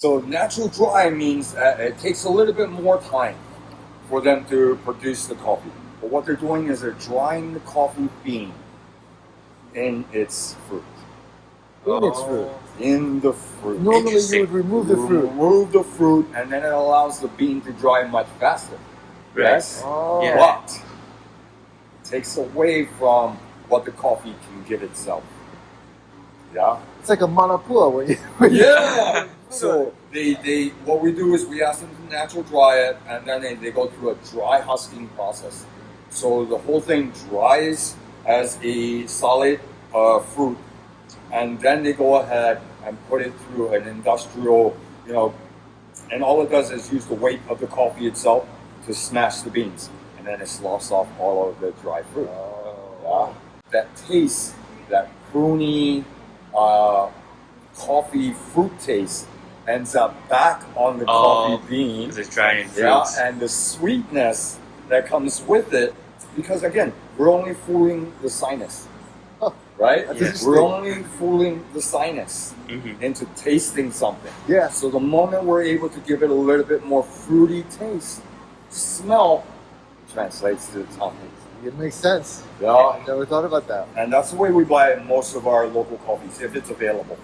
So natural dry means uh, it takes a little bit more time for them to produce the coffee. But what they're doing is they're drying the coffee bean in its fruit. In its fruit. In the fruit. Normally you would remove the fruit. Remove the fruit, and then it allows the bean to dry much faster. Right. Yes, Oh. Yeah. but it takes away from what the coffee can give itself. Yeah. It's like a manapua when you. when you- Yeah. So they, they what we do is we ask them to natural dry it, and then they, they go through a dry husking process. So the whole thing dries as a solid uh, fruit, and then they go ahead and put it through an industrial, you know, and all it does is use the weight of the coffee itself to smash the beans, and then it sloughs off all of the dry fruit. Yeah. That taste, that pruny, uh, coffee fruit taste ends up back on the Oh, coffee bean. Because it's drying Yeah, and the sweetness that comes with it, because again, we're only fooling the sinus, right? that's Yeah. interesting. We're only fooling the sinus Mhm. into tasting something. Yeah. So the moment we're able to give it a little bit more fruity taste, smell translates to the tongue. It makes sense. Yeah, I never thought about that. and that's the way we buy most of our local coffees if it's available.